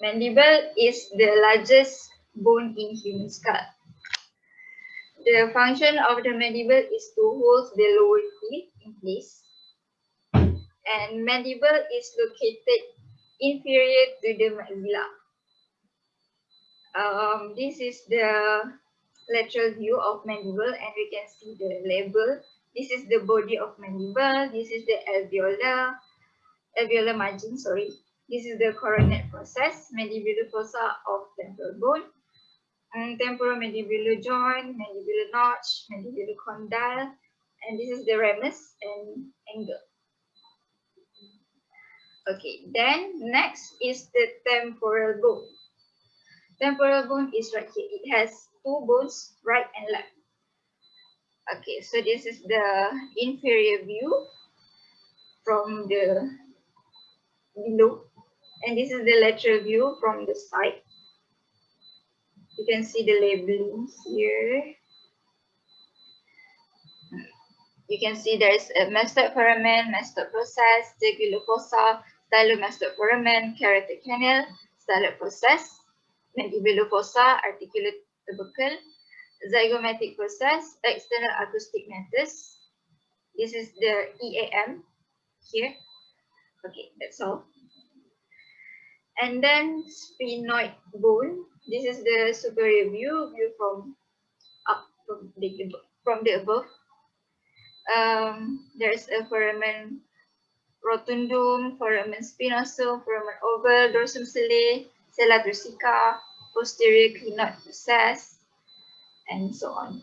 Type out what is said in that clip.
Mandible is the largest bone in human skull. The function of the mandible is to hold the lower teeth in place. And mandible is located inferior to the maxilla. Um, this is the lateral view of mandible and we can see the label. This is the body of mandible. This is the alveolar, alveolar margin, sorry. This is the coronoid process, mandibular fossa of temporal bone, and temporomandibular joint, mandibular notch, mandibular condyle, and this is the ramus and angle. Okay, then next is the temporal bone. Temporal bone is right here. It has two bones, right and left. Okay, so this is the inferior view from the below and this is the lateral view from the side. You can see the labelings here. You can see there's a mastoid mastoid process, jugular fossa, stylomastoid foramen, carotid canal, styloid process, mandibular fossa, articular tubercle, zygomatic process, external acoustic meatus. This is the EAM here. Okay, that's all. And then sphenoid bone. This is the superior view, view from up from the from the above. Um, there's a foramen rotundum, foramen spinosum, foramen oval, dorsum sellae, sella turcica, posterior clinoid process, and so on.